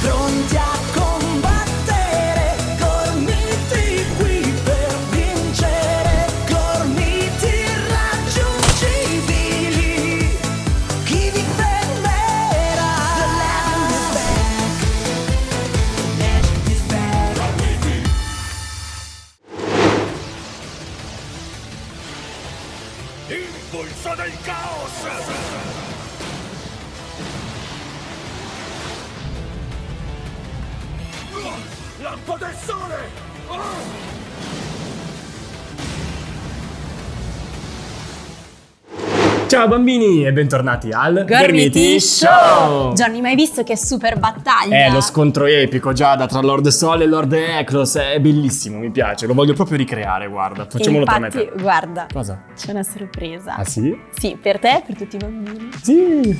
Pronti a combattere, gormiti qui per vincere, gormiti irraggiungibili. Chi vi fermerà? The legend is back. Legend is back. Impulso del caos! Lampo del sole! Ciao bambini e bentornati al Gormiti Show! Johnny, ma hai visto che super battaglia? È lo scontro epico Giada tra Lord Sol e Lord Eclos, è bellissimo, mi piace, lo voglio proprio ricreare, guarda, facciamolo tra me Infatti, te. guarda, Cosa? c'è una sorpresa. Ah sì? Sì, per te e per tutti i bambini. Sì!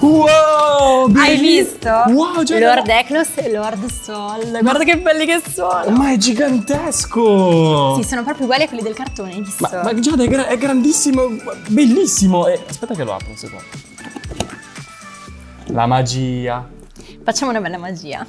Wow! Hai visto? Wow, Giada! Lord Eklos e Lord Sol. Guarda che belli che sono. Ma è gigantesco! Sì, sono proprio uguali a quelli del cartone, hai visto? Ma, ma Giada è, gra- è grandissimo, bellissimo! E- aspetta che lo apro un secondo. La magia. Facciamo una bella magia.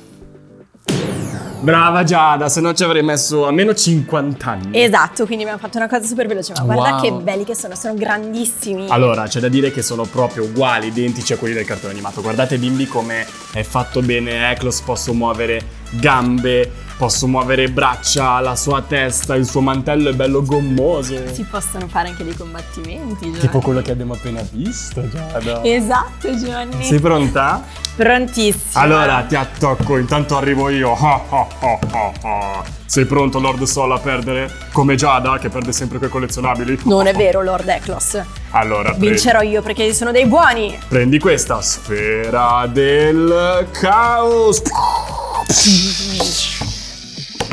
Brava Giada, se no ci avrei messo almeno 50 anni. Esatto, quindi abbiamo fatto una cosa super veloce, ma guarda Wow. che belli che sono, sono grandissimi. Allora, c'è da dire che sono proprio uguali, identici a quelli del cartone animato. Guardate bimbi come è fatto bene Eklos, posso muovere gambe, posso muovere braccia, la sua testa, il suo mantello è bello gommoso. Si possono fare anche dei combattimenti, Johnny. Tipo quello che abbiamo appena visto, Giada. Esatto, Johnny. Sei pronta? Prontissimo. Allora ti attacco, intanto arrivo io. Sei pronto, Lord Sol, a perdere? Come Giada, che perde sempre quei collezionabili? Non è vero, Lord Eklos. Allora, prendi, Vincerò io perché sono dei buoni. prendi questa sfera del caos.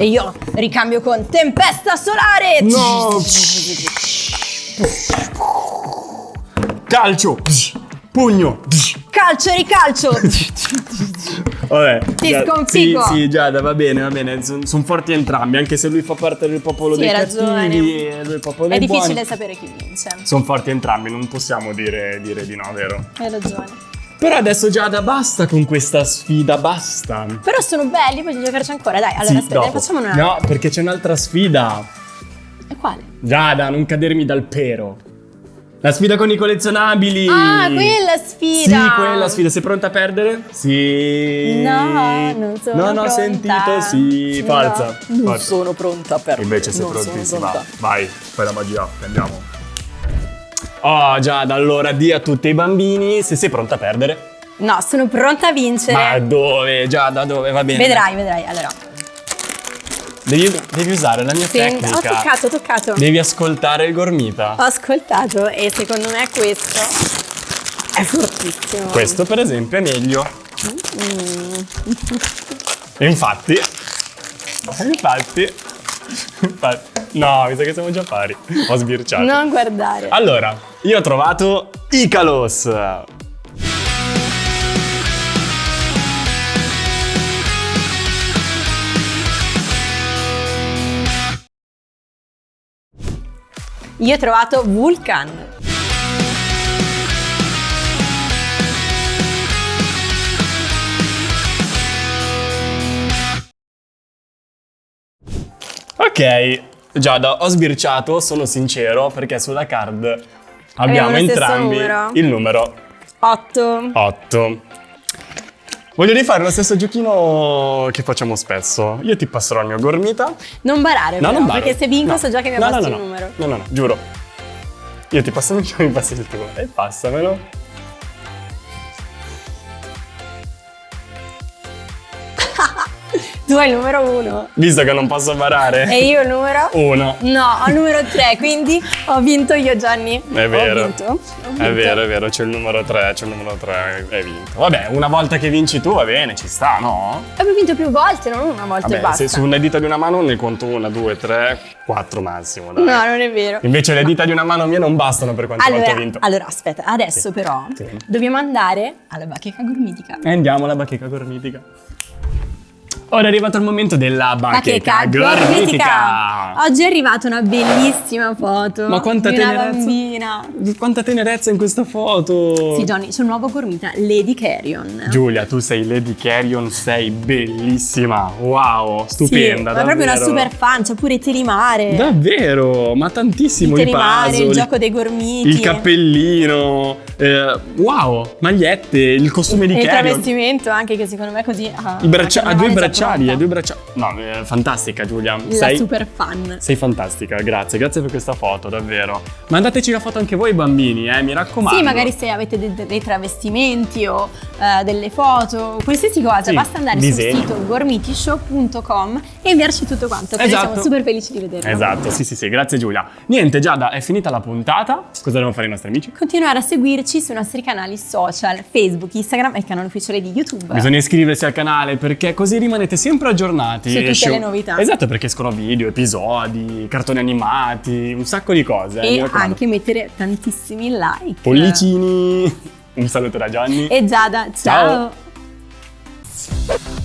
E io ricambio con tempesta solare. No! Calcio! Pugno! Calcio e ricalcio. Vabbè. Ti sconfiggo. Sì, sì, Giada, va bene, va bene. Sono forti entrambi, anche se lui fa parte del popolo Sì, dei hai ragione. cattivi e lui è il popolo È dei difficile buoni. sapere chi vince. Sono forti entrambi, non possiamo dire, dire di no, vero? Hai ragione. Però adesso Giada, basta con questa sfida, basta. Però sono belli, voglio giocarci ancora. Dai, allora Sì, aspetta, dopo. ne facciamo una. No, perché c'è un'altra sfida. E quale? Giada, non cadermi dal pero. La sfida con i collezionabili. Ah, quella sfida. Sì, quella sfida. Sei pronta a perdere? Sì. No, non sono Non ho pronta. sentito, sì. No, Falsa. non Falsa. sono pronta per Invece sei non prontissima. Vai, fai la magia, andiamo. Oh, Giada, allora di a tutti i bambini se sei pronta a perdere. No, sono pronta a vincere. Ma dove? Giada, dove? Va bene. Vedrai, vedrai. Allora, Devi, devi usare la mia sì, ho tecnica. toccato, ho toccato. Devi ascoltare il gormita. Ho ascoltato e secondo me questo è fortissimo. Questo per esempio è meglio. Mm. Infatti, infatti, no, mi sa che siamo già pari. Ho sbirciato. Non guardare. Allora, io ho trovato Icalos. Io ho trovato Vulcan. Ok, Giada, ho sbirciato, sono sincero, perché sulla card abbiamo, entrambi numero. il numero 8. 8. Voglio rifare lo stesso giochino che facciamo spesso. Io ti passerò il mio gormita. Non barare No, però, non barro. perché se vinco No. so già che mi No, no, abbassi no, il no. numero. No, no, no, giuro. Io ti passo il mio, mi passi il tuo. E passamelo. Tu hai il numero 1 Visto che non posso barare. e io il numero? Uno. No, ho il numero 3, quindi ho vinto io Gianni. È vero. Ho vinto. Ho vinto. È vero, è vero, c'è il numero 3, c'è il numero 3, hai vinto. Vabbè, una volta che vinci tu va bene, ci sta, no? Abbiamo vinto più volte, non una volta e Vabbè, basta. se su una dita di una mano ne conto una, due, tre, quattro massimo, dai. No, non è vero. Invece le dita di una mano mia non bastano per quante volte ho Allora, vinto. allora, aspetta, adesso Sì. però Sì. dobbiamo andare alla bacheca gormitica. E andiamo alla bacheca gormitica. Ora è arrivato il momento della bacheca, gormitica. Oggi è arrivata una bellissima foto Ma quanta di una tenerezza. bambina. Quanta tenerezza in questa foto. Sì, Johnny, c'è un nuovo gormita, Lady Carrion. Giulia, tu sei Lady Carrion, sei bellissima. Wow, stupenda. Sì, ma è proprio una super fan, c'è pure telimare. Davvero, ma tantissimo il telimare, puzzle, il gioco dei gormiti. il cappellino. eh, wow, magliette, il costume di E il Carrion. travestimento anche che secondo me così ah, I braccia- ha due è già bracciali, pronta. ha due bracciali. No, eh, fantastica Giulia. La sei, super fan. sei fantastica, grazie, grazie per questa foto, davvero. Mandateci la foto anche voi bambini, eh, mi raccomando. Sì, magari se avete de- dei travestimenti o eh, delle foto, qualsiasi cosa, Sì, basta andare disegni. sul sito gormitishow.com e inviarci tutto quanto. Esatto. siamo super felici di vederlo. Esatto, sì sì sì, grazie Giulia. Niente Giada, è finita la puntata. Cosa devono fare i nostri amici? Continuare a seguirci sui nostri canali social, Facebook, Instagram e il canale ufficiale di YouTube. Bisogna iscriversi al canale perché così rimanete sempre aggiornati. Su tutte Esce- le novità. Esatto, perché escono video, episodi, cartoni animati, un sacco di cose. eh, e anche mettere tantissimi like. Pollicini. Un saluto da Gianni. E Giada, Ciao. ciao.